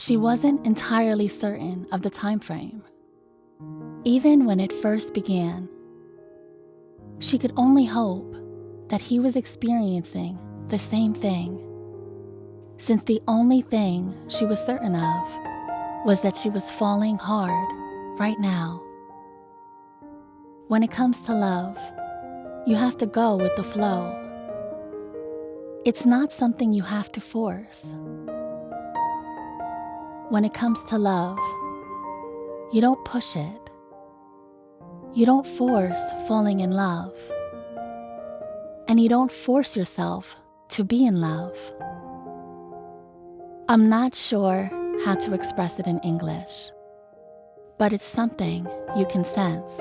She wasn't entirely certain of the time frame, even when it first began. She could only hope that he was experiencing the same thing, since the only thing she was certain of was that she was falling hard right now. When it comes to love, you have to go with the flow. It's not something you have to force. When it comes to love, you don't push it. You don't force falling in love. And you don't force yourself to be in love. I'm not sure how to express it in English, but it's something you can sense.